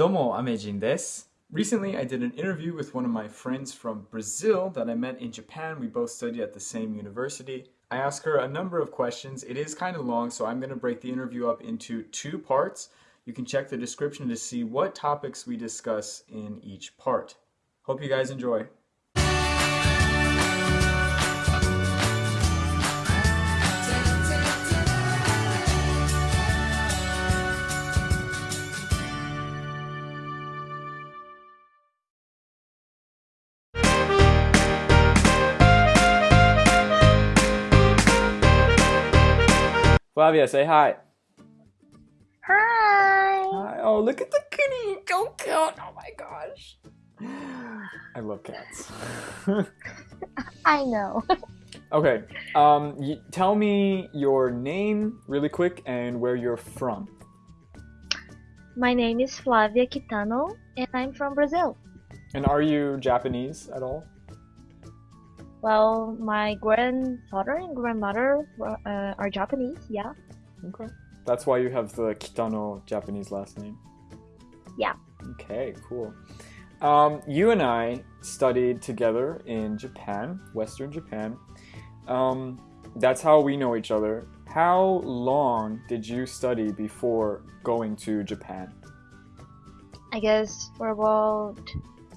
Domo Amejin desu. Recently, I did an interview with one of my friends from Brazil that I met in Japan. We both studied at the same university. I asked her a number of questions. It is kind of long, so I'm going to break the interview up into two parts. You can check the description to see what topics we discuss in each part. Hope you guys enjoy. Flavia, say hi. Hi. Hi. Oh, look at the kitty. So cute. Oh my gosh. I love cats. I know. okay. Um, y- tell me your name really quick and where you're from. My name is Flavia Kitano and I'm from Brazil. And are you Japanese at all? Well, my grandfather and grandmother uh, are Japanese, yeah. Okay. That's why you have the Kitano Japanese last name. Yeah. Okay, cool. Um, you and I studied together in Japan, Western Japan. Um, that's how we know each other. How long did you study before going to Japan? I guess for about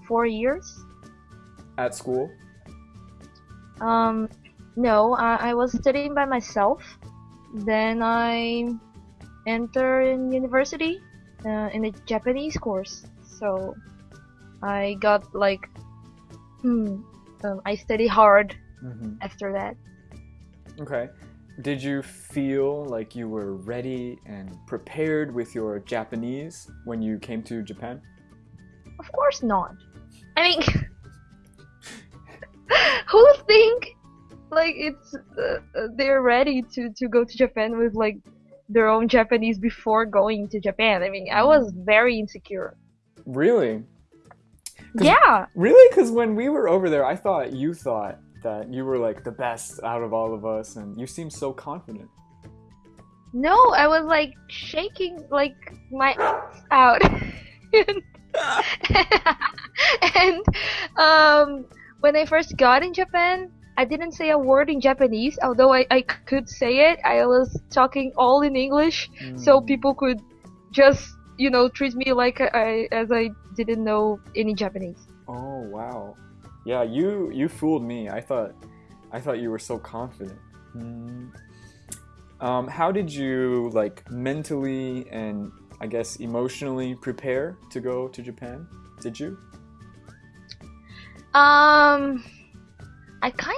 four years. At school? Um, no, I, I was studying by myself. Then I entered in university uh, in a Japanese course. So I got like, hmm, um, I study hard Mm-hmm. after that. Okay. Did you feel like you were ready and prepared with your Japanese when you came to Japan? Of course not. I mean, like it's uh, uh, they're ready to to go to Japan with like their own Japanese before going to Japan? I mean, I was very insecure. Really? Yeah. Really? Because when we were over there, I thought you thought that you were like the best out of all of us, and you seemed so confident. No, I was like shaking like my ass out. and um, when I first got in Japan, I didn't say a word in Japanese, although I, I could say it. I was talking all in English, so Mm. people could just, you know, treat me like I, as I didn't know any Japanese. Oh wow. Yeah, you you fooled me. I thought I thought you were so confident. Hmm. Um, how did you like mentally and I guess emotionally prepare to go to Japan? Did you? Um, I kind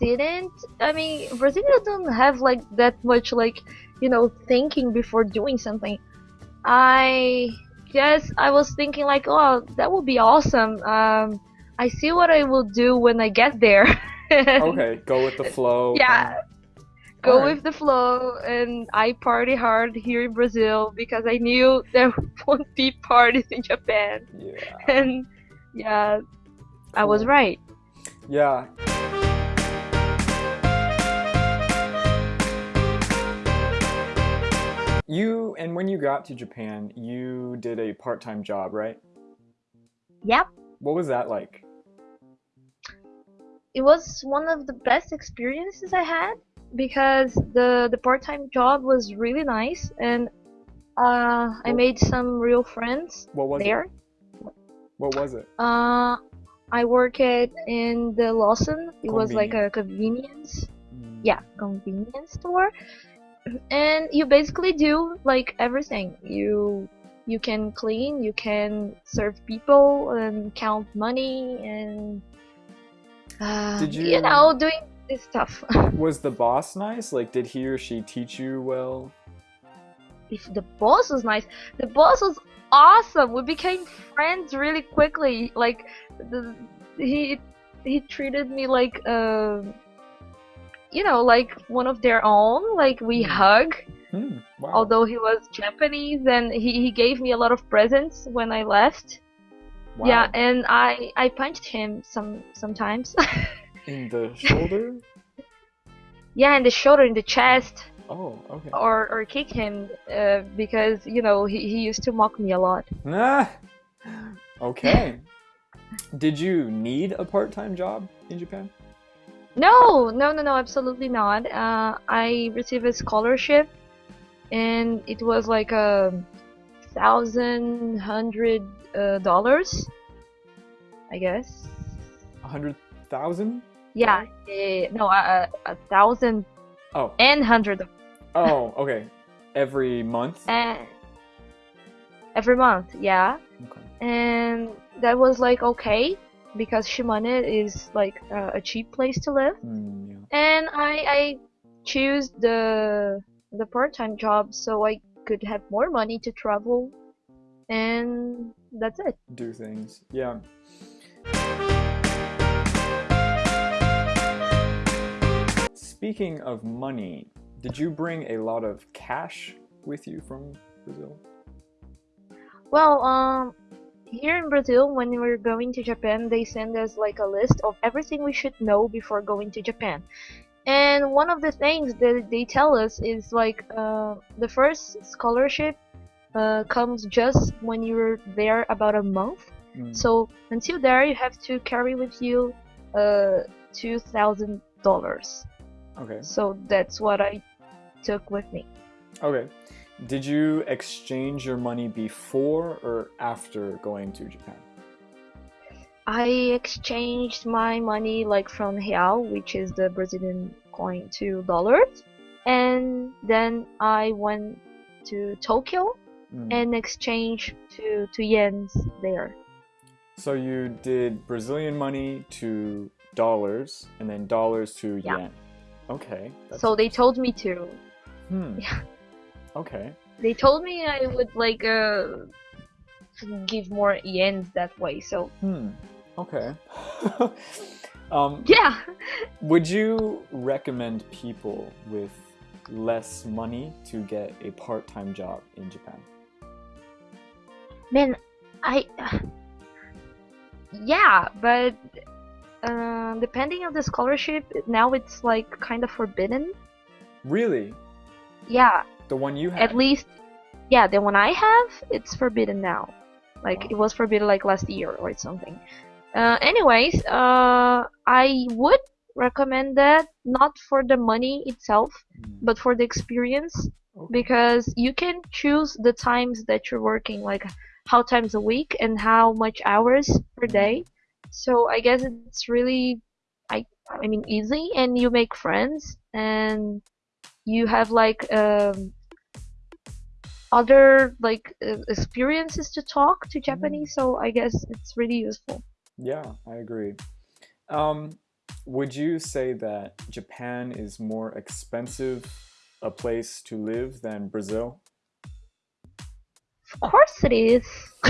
didn't. I mean, Brazilians don't have like that much like, you know, thinking before doing something. I guess I was thinking like, oh, that would be awesome. Um, I see what I will do when I get there. Okay, go with the flow. Yeah. Go Alright. with the flow, and I party hard here in Brazil because I knew there won't be parties in Japan. Yeah. And yeah, I was right. Yeah. You and when you got to Japan, you did a part-time job, right? Yep. What was that like? it was one of the best experiences I had because the the part-time job was really nice and uh, I made some real friends What was there. it? What was it? Uh, I worked in the Lawson. It was like a convenience, Mm, yeah, convenience store, and you basically do like everything. You you can clean, you can serve people, and count money, and uh, Did you you- know doing this stuff. Was the boss nice? Like, did he or she teach you well? if the boss was nice, the boss was awesome. We became friends really quickly. Like the, he he treated me like uh, you know like one of their own. Like we Hmm. hug. Hmm. Wow. Although he was Japanese, and he, he gave me a lot of presents when I left. wow. Yeah, and I I punched him some sometimes. In the shoulder? yeah, in the shoulder, in the chest. Oh, okay. or or kick him uh, because you know he, he used to mock me a lot. Ah, okay. Did you need a part-time job in Japan? No, no, no, no, absolutely not. Uh, I received a scholarship, and it was like a thousand hundred uh, dollars, I guess. A hundred thousand? Yeah, eh, no, a, a a thousand Oh, and hundred oh, okay. Every month? and every month, yeah. Okay. And that was like okay because Shimane is like uh, a cheap place to live. Hmm, yeah. and I I choose the the part-time job so I could have more money to travel and that's it. Do things. Yeah. Speaking of money, did you bring a lot of cash with you from Brazil? Well, um here in Brazil when we're going to Japan they send us like a list of everything we should know before going to Japan. And one of the things that they tell us is like uh, the first scholarship uh, comes just when you're there about a month Mm, So until there, you have to carry with you uh, two thousand dollars. Okay. So that's what I took with me. Okay. Did you exchange your money before or after going to Japan? I exchanged my money like from real, which is the Brazilian coin, to dollars, and then I went to Tokyo Mm. and exchanged to to yens there. So you did Brazilian money to dollars and then dollars to Yeah. yen. Okay. So they told me to. Hmm. Yeah. Okay. They told me I would like uh give more yens that way. So Hmm. Okay. um, yeah. would you recommend people with less money to get a part-time job in Japan? Man, I. Yeah, but uh, depending on the scholarship, now it's like kind of forbidden. Really? Yeah, The one you had? at least, yeah, the one I have, it's forbidden now. Like Wow. it was forbidden like last year or something. Uh, anyways, uh, I would recommend that not for the money itself, Hmm, but for the experience okay. because you can choose the times that you're working, like how times a week and how much hours per day. So I guess it's really, I I mean, easy, and you make friends, and you have like um, other like uh, experiences to talk to Japanese. So I guess it's really useful. Yeah, I agree. Um, would you say that Japan is more expensive a place to live than Brazil? Of course it is.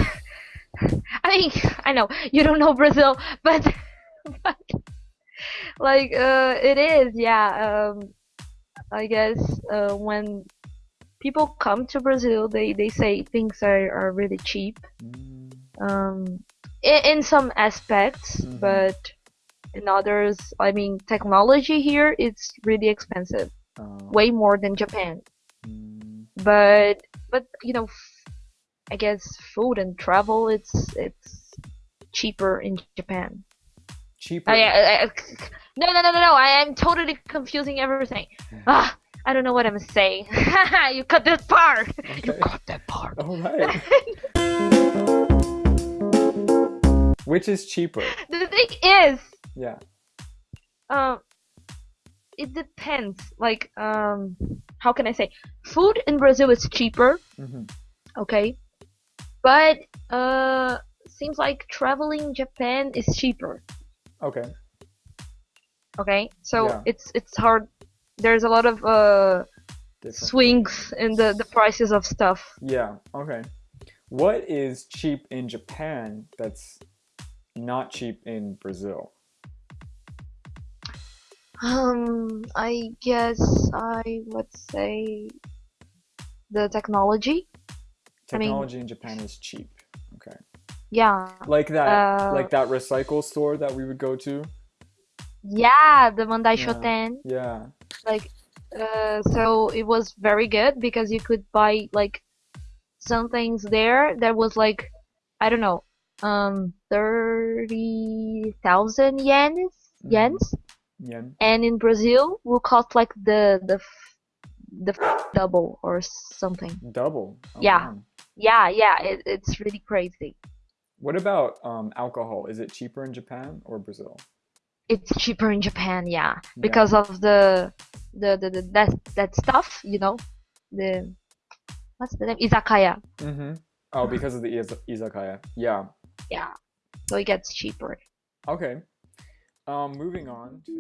I mean, I know you don't know Brazil, but, but like uh, it is, yeah. Um, I guess uh, when people come to Brazil, they, they say things are, are really cheap. Mm, Um, in, in some aspects, Mhm. but in others, I mean, technology here it's really expensive, uh, way more than Japan. mm, but but you know f- i guess food and travel it's it's cheaper in japan cheaper. I, I, I- no no no no no i am totally confusing everything ah i don't know what i'm saying you cut this part you cut that part All right. Which is cheaper? the thing is Yeah. um it depends like um how can i say food in brazil is cheaper hmm okay but uh seems like traveling japan is cheaper Okay. okay so Yeah. it's it's hard there's a lot of uh swings in the the prices of stuff Yeah. Okay. What is cheap in Japan that's not cheap in Brazil? um i guess i would say the technology I mean- Technology in Japan is cheap. Okay. yeah Like that. Uh, like that recycle store that we would go to. yeah the mandai Yeah. shoten Yeah. Like Uh, so it was very good because you could buy like some things there that was like I don't know, um, thirty thousand yens, Mm-hmm. yens, Yen. and in Brazil will cost like the the f- the f- double or something. Double. Oh, Yeah, wow. yeah, yeah. It, it's really crazy. What about um, alcohol? Is it cheaper in Japan or Brazil? It's cheaper in Japan, yeah, Yeah. because of the the the, the that that stuff, you know, the what's the name? Izakaya. Mm-hmm. Oh, because of the iz- izakaya. Yeah. Yeah, so it gets cheaper. Okay. Um, moving on to